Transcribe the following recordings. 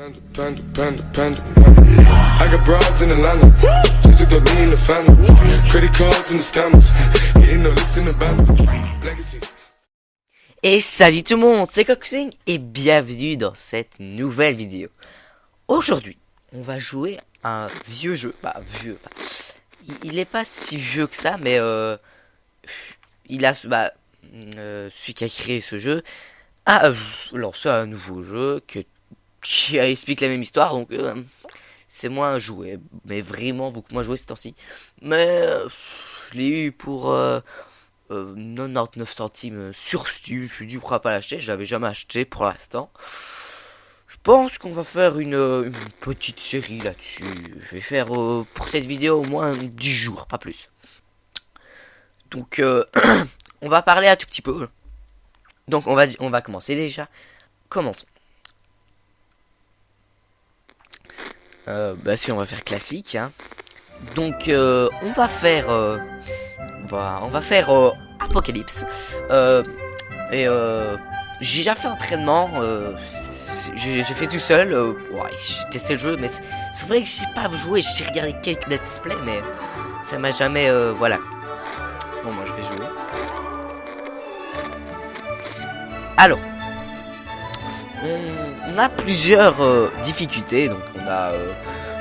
I got broads in. Et salut tout le monde, c'est Coxing et bienvenue dans cette nouvelle vidéo. Aujourd'hui, on va jouer à un vieux jeu, bah vieux, il, il est pas si vieux que ça, mais euh, il a, bah, euh, celui qui a créé ce jeu a euh, lancé un nouveau jeu que, qui explique la même histoire, donc euh, c'est moins joué, mais vraiment beaucoup moins joué ces temps-ci. Mais euh, je l'ai eu pour euh, euh, 99 centimes sur Steam. Je suis pas l'acheter? Je l'avais jamais acheté pour l'instant. Je pense qu'on va faire une, euh, petite série là-dessus. Je vais faire euh, pour cette vidéo au moins 10 jours, pas plus. Donc euh, on va parler un tout petit peu. Donc on va on va commencer déjà. Commençons. Euh, bah si on va faire classique hein. Donc euh, on va faire euh, on va on va faire euh, Apocalypse. Et j'ai déjà fait entraînement. j'ai fait tout seul. ouais, j'ai testé le jeu, mais c'est vrai que j'ai pas joué. J'ai regardé quelques let's play, mais ça m'a jamais voilà. Bon, moi je vais jouer. Alors, on, a plusieurs euh, difficultés. Donc on a euh,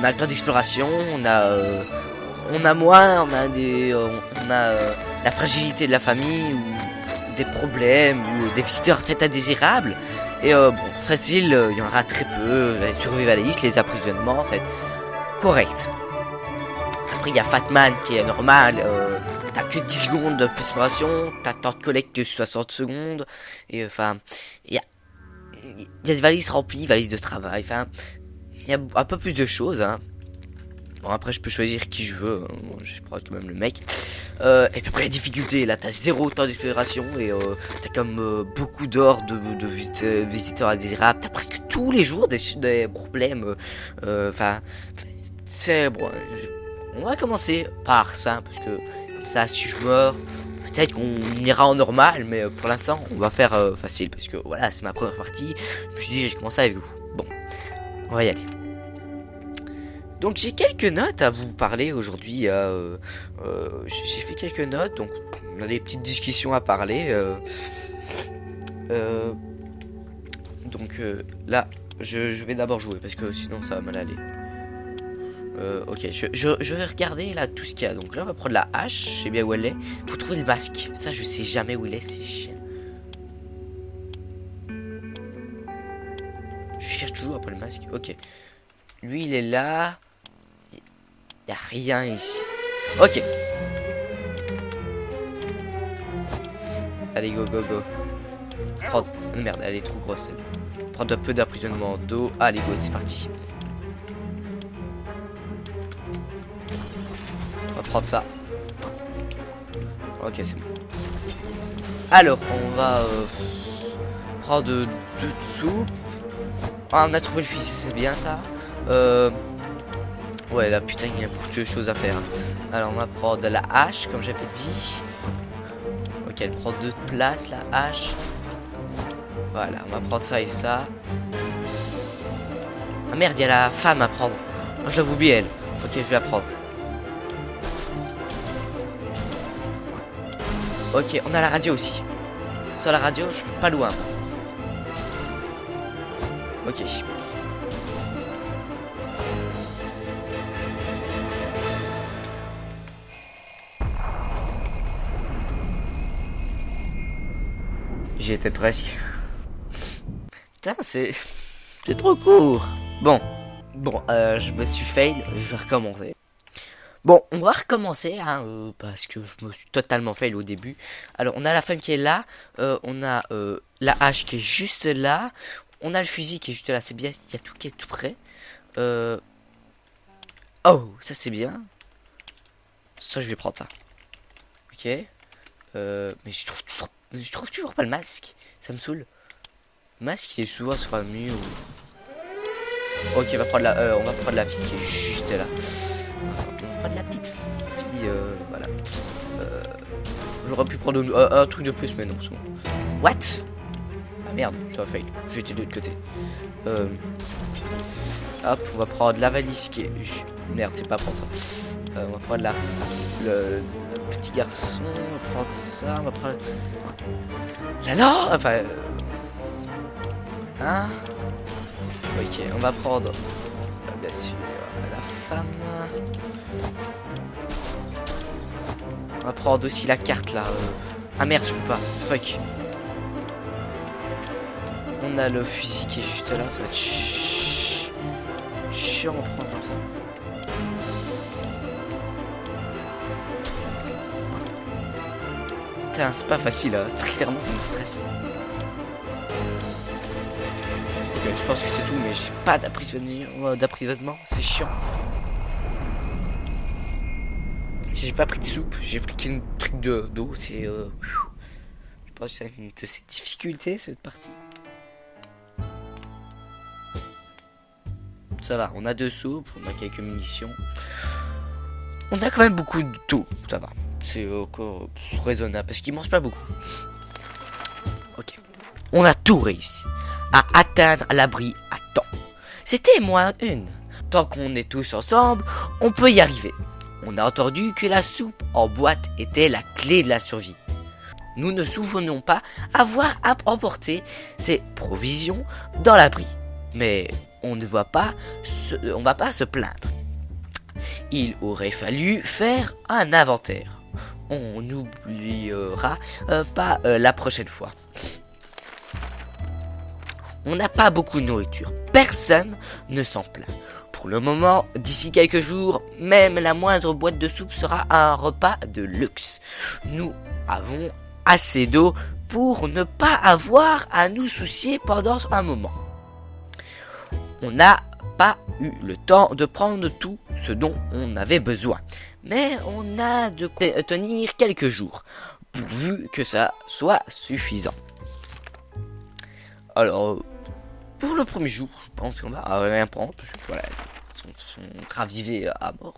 on a le temps d'exploration, on a euh, on a moins, on a des on a la fragilité de la famille ou des problèmes ou des visiteurs peut-être indésirables. Et bon, facile, il y en aura très peu. Les survivalistes, les emprisonnements, ça va être correct. Après, il y a Fatman qui est normal. T'as que 10 secondes d'exploration, t'as temps de collecte que 60 secondes. Et enfin, il y a, il y a des valises remplies, valises de travail. Enfin, il y a un peu plus de choses. Hein. Bon, après, je peux choisir qui je veux. hein. Je prends quand même le mec. Euh, et puis après, les difficultés. Là, t'as zéro temps d'exploration et euh, t'as comme euh, beaucoup d'or de, de euh, visiteurs indésirables. T'as presque tous les jours des, problèmes. euh, Enfin, c'est bon. on va commencer par ça parce que comme ça, si je meurs, peut-être qu'on ira en normal, mais euh, pour l'instant, on va faire euh, facile parce que voilà, c'est ma première partie. Je me suis dit, j'ai commencé avec vous. Bon, on va y aller. Donc j'ai quelques notes à vous parler aujourd'hui. euh, j'ai fait quelques notes, donc on a des petites discussions à parler. donc là, je vais d'abord jouer parce que sinon ça va mal aller. Euh, ok, je, je, vais regarder là tout ce qu'il y a. Donc là, on va prendre la hache. Je sais bien où elle est. Faut trouver le masque. Ça, je sais jamais où il est. C'est chiant. Je cherche toujours après le masque. Ok. Lui, il est là. Il y a rien ici. Ok. Allez, go, go, go. Prends... Merde, elle est trop grosse. Prendre un peu d'emprisonnement d'eau. Allez, go, c'est parti. Prendre ça. Ok, c'est bon. Alors, on va euh, prendre deux de soupe. Ah, on a trouvé le fusil, c'est bien ça. Euh, ouais, là, putain, il y a beaucoup de choses à faire. Alors, on va prendre la hache, comme j'avais dit. Ok, elle prend deux places, la hache. Voilà, on va prendre ça et ça. Ah merde, il y a la femme à prendre. Oh, je l'avais oublié, elle. Ok, je vais la prendre. Ok, on a la radio aussi. Sur la radio, je suis pas loin. Ok. J'y étais presque. Putain, c'est... C'est trop court. Bon. Bon, euh, je me suis fail. Je vais recommencer. Bon, on va recommencer, hein, euh, parce que je me suis totalement fail au début. Alors, on a la femme qui est là. euh, on a euh, la hache qui est juste là. On a le fusil qui est juste là. C'est bien, il y a tout qui est tout près. Oh, ça c'est bien. Ça, je vais prendre ça. Ok. Mais je trouve toujours, pas le masque. Ça me saoule. Le masque, il est souvent sur un mur. Ok, on va prendre la, on va prendre la fille qui est juste là. Va prendre la petite fille, euh, voilà. Euh, J'aurais pu prendre un, truc de plus, mais non, c'est bon. What? Ah merde, ça a fail. J'étais de l'autre côté. Euh... Hop, on va prendre la valise qui est... Merde, c'est pas prendre ça. Euh, on va prendre la... Le... petit garçon, on va prendre ça, on va prendre... La Enfin... euh, Hein Ok, on va prendre... la femme... On va prendre aussi la carte là. euh. Ah merde, je peux pas. Fuck. On a le fusil qui est juste là, ça va être prendre comme ça. Putain, c'est pas facile, hein. très clairement ça me stresse. Je pense que c'est tout, mais j'ai pas d'apprivoisement, d'apprivoisement, c'est chiant. J'ai pas pris de soupe, j'ai pris qu'un truc de d'eau, c'est... Euh... Je pense que c'est une de ces difficultés, cette partie. Ça va, on a deux soupes, on a quelques munitions. On a quand même beaucoup de tout, ça va. C'est encore raisonnable, parce qu'ils mangent pas beaucoup. Ok. On a tout réussi. À atteindre l'abri à temps. C'était moins une. Tant qu'on est tous ensemble, on peut y arriver. On a entendu que la soupe en boîte était la clé de la survie. Nous ne souvenons pas avoir à emporter ces provisions dans l'abri. Mais on ne va pas se, on va pas se plaindre. Il aurait fallu faire un inventaire. On n'oubliera euh, pas euh, la prochaine fois. On n'a pas beaucoup de nourriture. Personne ne s'en plaint. Pour le moment, d'ici quelques jours, même la moindre boîte de soupe sera un repas de luxe. Nous avons assez d'eau pour ne pas avoir à nous soucier pendant un moment. On n'a pas eu le temps de prendre tout ce dont on avait besoin. Mais on a de tenir quelques jours, pourvu que ça soit suffisant. Alors, pour le premier jour, je pense qu'on va rien prendre, parce que voilà, ils sont, ravivés à mort.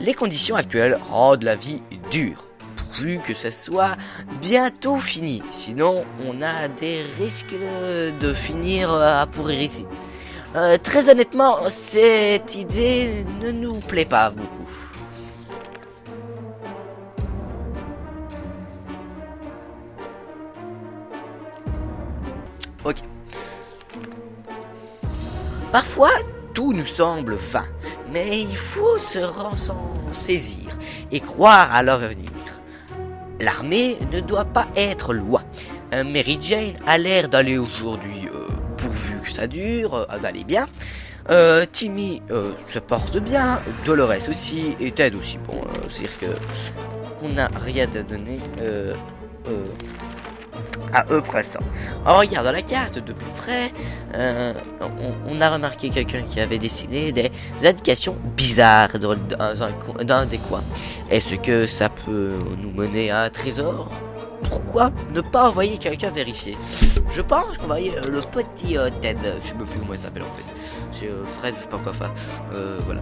Les conditions actuelles rendent la vie dure, pourvu que ça soit bientôt fini. Sinon, on a des risques de, finir à pourrir ici. Euh, très honnêtement, cette idée ne nous plaît pas beaucoup. Ok. Parfois, tout nous semble vain, mais il faut se s'en saisir et croire à l'avenir. L'armée ne doit pas être loin. Euh, Mary Jane a l'air d'aller aujourd'hui, euh, pourvu que ça dure, euh, d'aller bien. Timmy se porte bien, Dolores aussi, et Ted aussi. Bon, c'est-à-dire que on n'a rien à donner à eux l'instant. En regardant la carte de plus près, euh, on, a remarqué quelqu'un qui avait dessiné des indications bizarres dans, dans un, des coins. Est-ce que ça peut nous mener à un trésor? Pourquoi ne pas envoyer quelqu'un vérifier? Je pense qu'on va envoyer euh, le petit euh, Ted. Je sais plus comment il s'appelle en fait. C'est Fred, je sais pas quoi faire. Voilà.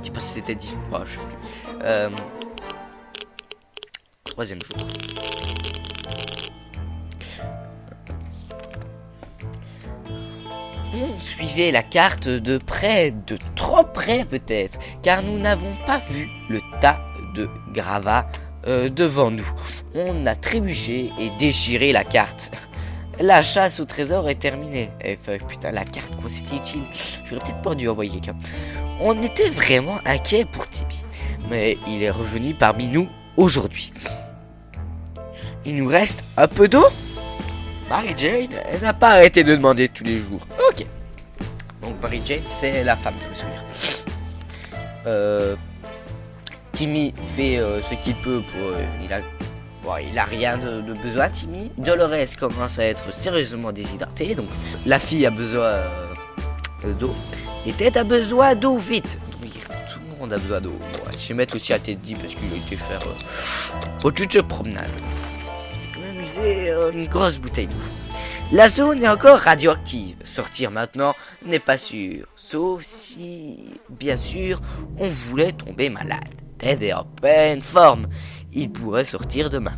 Je sais pas si c'était dit. Ouais, je sais plus. Troisième jour. Suivait la carte de près, de trop près peut-être, car nous n'avons pas vu le tas de gravats euh, devant nous. On a trébuché et déchiré la carte. La chasse au trésor est terminée. Eh putain, la carte, quoi, c'était utile. J'aurais peut-être pas dû envoyer quelqu'un. On était vraiment inquiet pour Tibi, mais il est revenu parmi nous aujourd'hui. Il nous reste un peu d'eau? Mary Jane, elle n'a pas arrêté de demander tous les jours. Ok. Donc Mary Jane, c'est la femme de me souvenir. Euh, Timmy fait euh, ce qu'il peut pour. euh, il a. Rien de, besoin, Timmy. Dolores commence à être sérieusement déshydratée, donc la fille a besoin d'eau. Et Ted a besoin d'eau vite. Oui, tout le monde a besoin d'eau. Bon, je vais mettre aussi à Teddy parce qu'il a été faire au de promenade. Euh, une grosse bouteille d'eau. La zone est encore radioactive. Sortir maintenant n'est pas sûr. Sauf si, bien sûr, on voulait tomber malade. Ted est en pleine forme. Il pourrait sortir demain.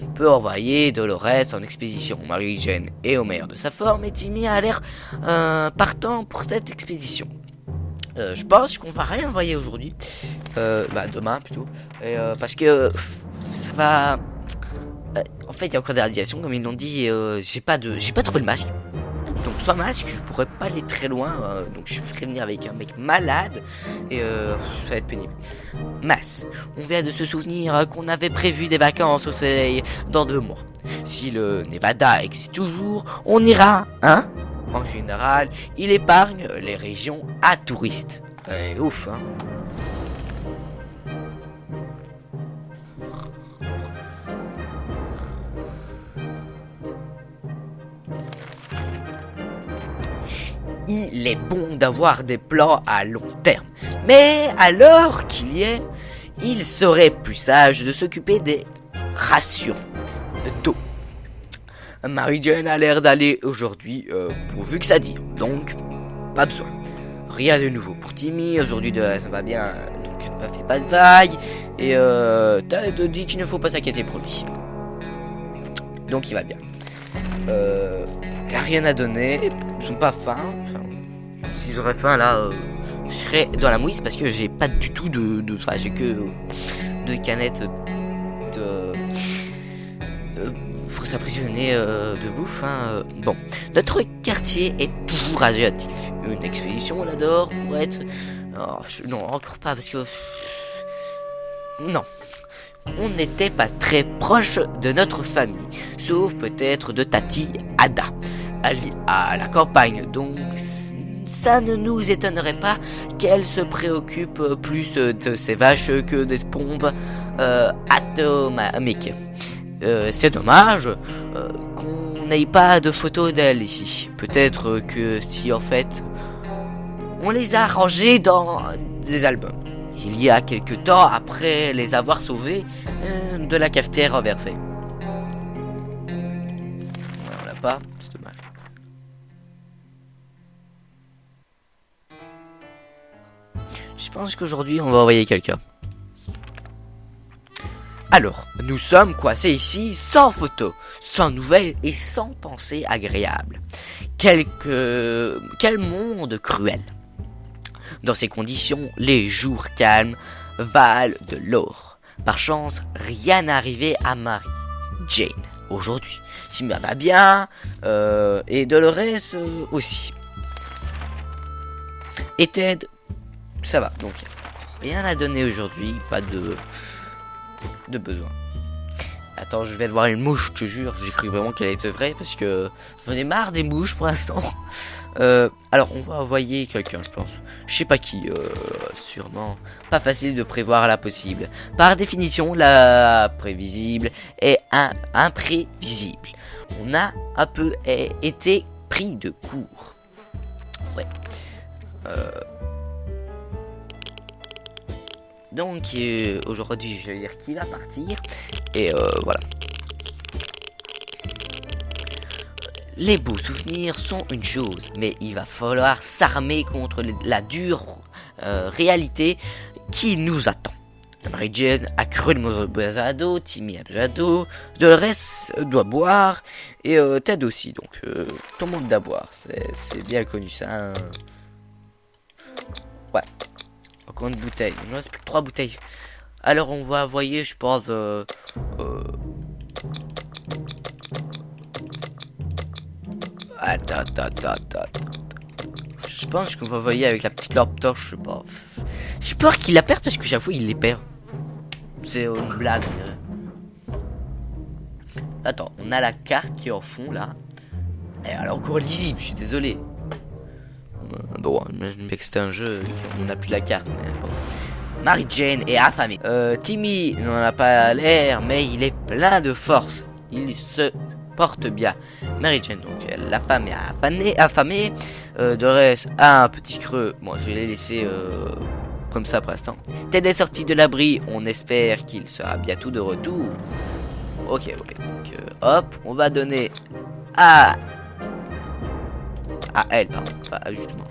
on peut envoyer Dolores en expédition. Marie-Jane est au meilleur de sa forme et Timmy a l'air euh, partant pour cette expédition. Euh, je pense qu'on va rien envoyer aujourd'hui, bah demain plutôt, parce que ça va. Euh, en fait, il y a encore des radiations, comme ils l'ont dit. et, euh, j'ai pas de, j'ai pas trouvé le masque. Donc sans masque, je pourrais pas aller très loin. euh, donc je ferai venir avec un mec malade et ça va être pénible. Mass, on vient de se souvenir qu'on avait prévu des vacances au soleil dans deux mois. Si le Nevada existe toujours, on ira, hein? En général, il épargne les régions à touristes. Ouais, ouf, hein il est bon d'avoir des plans à long terme. Mais l'heure qu'il y est, il serait plus sage de s'occuper des rations d'eau. Mary-Jane a l'air d'aller aujourd'hui euh, pourvu que ça dit, donc pas besoin. Rien de nouveau pour Timmy, aujourd'hui ça va bien, donc pas fait pas de vague, et euh, Ted dit qu'il ne faut pas s'inquiéter pour lui. Donc il va bien. Euh, rien à donner, sont pas faim, enfin, s'ils auraient faim là, euh, je serais dans la mouise parce que j'ai pas du tout de, enfin j'ai que deux canettes de euh, pour s'apprisionner euh, de bouffe. Hein. euh. Bon, notre quartier est toujours radioactif. Une expédition là-dedans pour être, oh, je- non encore pas parce que non. On n'était pas très proche de notre famille, sauf peut-être de Tati Ada. À la campagne, donc ça ne nous étonnerait pas qu'elle se préoccupe plus de ses vaches que des pompes euh, atomiques. Euh, c'est dommage euh, qu'on n'ait pas de photos d'elle ici. Peut-être que si en fait on les a rangées dans des albums. Il y a quelque temps après les avoir sauvés euh, de la cafetière renversée. On l'a pas, Je pense qu'aujourd'hui on va envoyer quelqu'un. Alors, nous sommes coincés ici sans photo, sans nouvelles et sans pensée agréable. Quelque... Quel monde cruel. Dans ces conditions, les jours calmes valent de l'or. Par chance, rien arrivé à Marie, Jane, aujourd'hui. Timmy va bien, euh, et Dolores euh, aussi. Et Ted, ça va. Donc, rien à donner aujourd'hui, pas de de besoin. Attends, je vais voir une mouche, je te jure. J'ai cru vraiment qu'elle était vraie parce que j'en ai marre des mouches pour l'instant. Euh, alors, on va envoyer quelqu'un, je pense. Je sais pas qui, euh, sûrement. Pas facile de prévoir la possible. Par définition, la prévisible est un imprévisible. On a un peu été pris de court. Ouais. Euh, donc euh, aujourd'hui, je vais dire qui va partir. Et euh, voilà. Les beaux souvenirs sont une chose, mais il va falloir s'armer contre la dure euh, réalité qui nous attend. Mary Jane a cru le d'eau, Timmy a besoin d'eau, Dolores euh, doit boire, et Ted aussi, donc euh, tout le monde doit boire, c'est c'est bien connu ça. hein. Ouais. Encore une bouteille. Il nous reste plus que trois bouteilles. Alors on va envoyer, je pense. Euh, euh... Attends, attends, attends, attends. Je pense qu'on va envoyer avec la petite lampe torche, je sais pas. J'ai peur qu'il la perde parce que fois il les perd. C'est une blague. Attends, on a la carte qui est en fond là. Elle est encore lisible, je suis désolé. Euh, Bon, que c'était un jeu, on n'a plus la carte, mais bon. Mary Jane est affamée. Euh, Timmy n'en a pas l'air, mais il est plein de force. Il se porte bien. Mary Jane, donc, la femme est affamée. affamée. Euh, a un petit creux. Bon, je vais les laisser euh, comme ça pour l'instant. Ted est sorti de l'abri. On espère qu'il sera bientôt de retour. Ok, ok. Donc, euh, hop, on va donner à à elle, pardon, pas justement.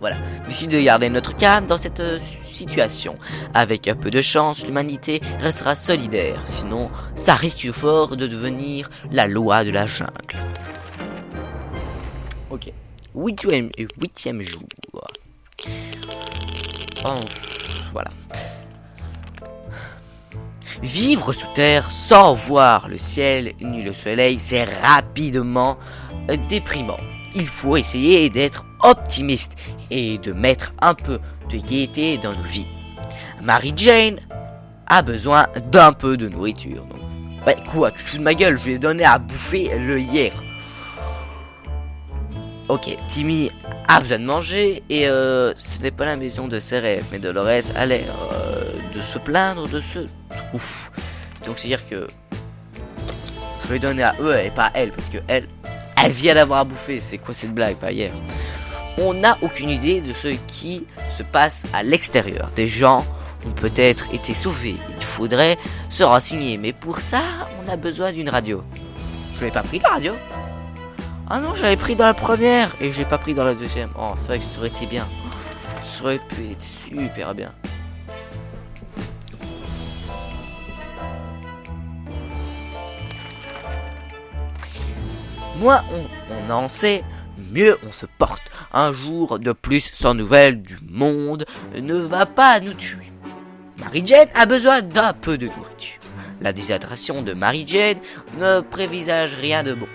Voilà. Décide de garder notre calme dans cette euh, situation. Avec un peu de chance, l'humanité restera solidaire, sinon ça risque fort de devenir la loi de la jungle. Ok. Huitième, huitième jour. Oh, voilà. Vivre sous terre sans voir le ciel ni le soleil, c'est rapidement déprimant. Il faut essayer d'être optimiste et de mettre un peu de gaieté dans nos vies. Mary Jane a besoin d'un peu de nourriture. Donc. Ouais, quoi, tu fous de ma gueule, je lui ai donné à bouffer le hier. Ok, Timmy a besoin de manger et euh, ce n'est pas la maison de ses rêves, mais Dolores a l'air euh, de se plaindre de ce trou. Donc c'est dire que je vais donner à eux et pas à elle parce que elle, elle vient d'avoir à bouffer. C'est quoi cette blague pas hier On n'a aucune idée de ce qui se passe à l'extérieur. Des gens ont peut-être été sauvés. Il faudrait se renseigner, mais pour ça, on a besoin d'une radio. Je n'ai pas pris la radio. Ah non, j'avais pris dans la première et j'ai pas pris dans la deuxième. Oh fuck, ça aurait été bien. Ça aurait pu être super bien. Moins on, en sait, mieux on se porte. Un jour de plus sans nouvelles du monde ne va pas nous tuer. Mary Jane a besoin d'un peu de nourriture. La déshydratation de Mary Jane ne prévisage rien de bon.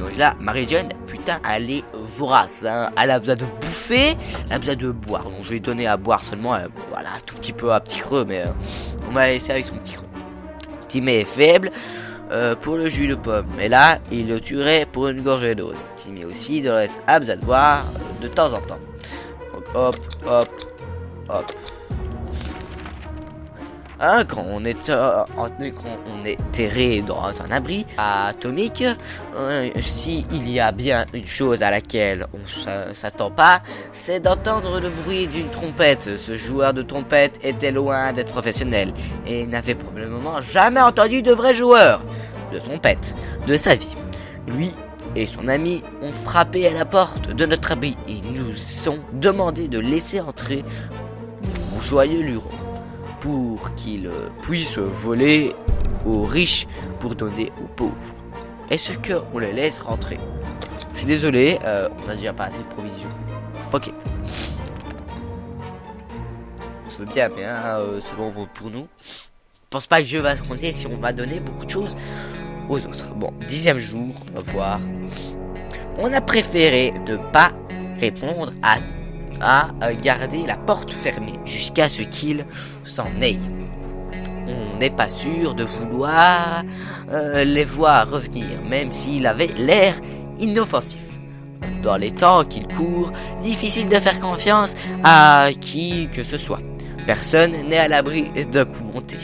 Donc là, Marie-Jane, putain, elle est vorace. Hein. Elle a besoin de bouffer, elle a besoin de boire. Donc je vais donner à boire seulement, euh, voilà, tout petit peu à petit creux, mais euh, on va laisser avec son petit creux. Timmy est faible euh, pour le jus de pomme, mais là, il le tuerait pour une gorgée d'eau. Timmy aussi, de reste, de boire de temps en temps. hop, hop, hop. Hein, quand on est, euh, dans un abri atomique, euh, s'il y a bien une chose à laquelle on s'attend pas, c'est d'entendre le bruit d'une trompette. Ce joueur de trompette était loin d'être professionnel et n'avait probablement jamais entendu de vrai joueur de trompette de sa vie. Lui et son ami ont frappé à la porte de notre abri et nous ont demandé de laisser entrer mon joyeux luron pour qu'il puisse voler aux riches pour donner aux pauvres. Est-ce qu'on les laisse rentrer? Je suis désolé, euh, on a déjà pas assez de provisions. Fuck it. Je veux bien, mais euh, c'est bon pour nous. Je pense pas que le jeu va se compter si on va donner beaucoup de choses aux autres. Bon, dixième jour, on va voir. On a préféré ne pas répondre à à garder la porte fermée jusqu'à ce qu'il s'en aille. On n'est pas sûr de vouloir euh, les voir revenir, même s'il avait l'air inoffensif. Dans les temps qu'il court, difficile de faire confiance à qui que ce soit. Personne n'est à l'abri d'un coup monté.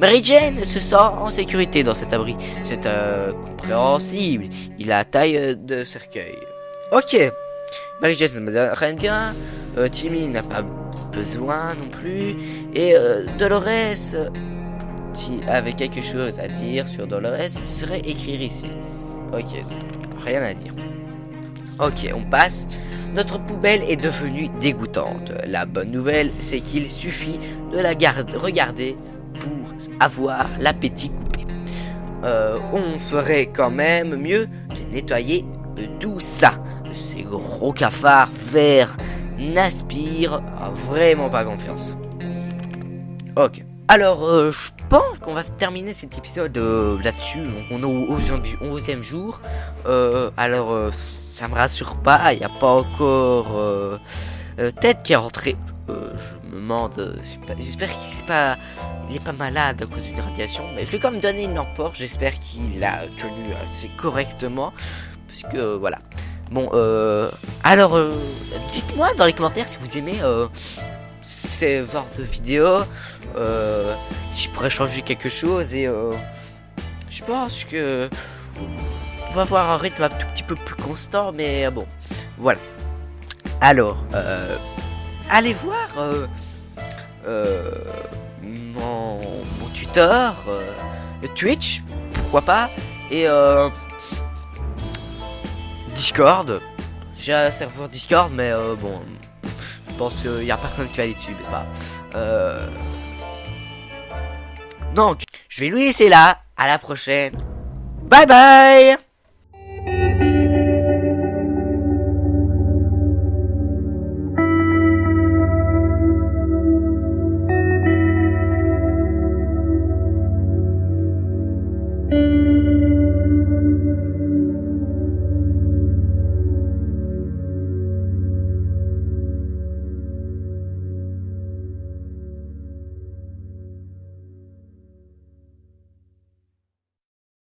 Mary Jane se sent en sécurité dans cet abri. C'est euh, compréhensible. Il a taille de cercueil. Ok, Jane ne me rien bien. Euh, Timmy n'a pas besoin non plus. Et euh, Dolores, si avait quelque chose à dire sur Dolores, serait écrire ici. Ok, rien à dire. Ok, on passe. Notre poubelle est devenue dégoûtante. La bonne nouvelle, c'est qu'il suffit de la garde regarder pour avoir l'appétit coupé. Euh, on ferait quand même mieux de nettoyer tout ça ces gros cafards verts n'aspirent vraiment pas confiance. Ok. Alors, euh, je pense qu'on va terminer cet épisode euh, là-dessus. On est au 11e jour. Euh, alors, ça me rassure pas. Il n'y a pas encore tête qui est rentrée. je me demande. J'espère qu'il est pas, pas malade à cause d'une radiation. Mais je lui ai quand même donné une lampe J'espère qu'il a tenu assez correctement. Parce que voilà. Bon, euh, alors, euh, dites-moi dans les commentaires si vous aimez euh, ces genres de vidéos, si je pourrais changer quelque chose et je pense que on va avoir un rythme un tout petit peu plus constant, mais bon, voilà. Alors, allez voir mon, mon tuteur, Twitch, pourquoi pas, et Discord. J'ai un serveur Discord, mais euh, bon, pense qu'il y a personne qui va aller dessus, mais c'est pas? Euh... Donc, je vais lui laisser là. À la prochaine. Bye bye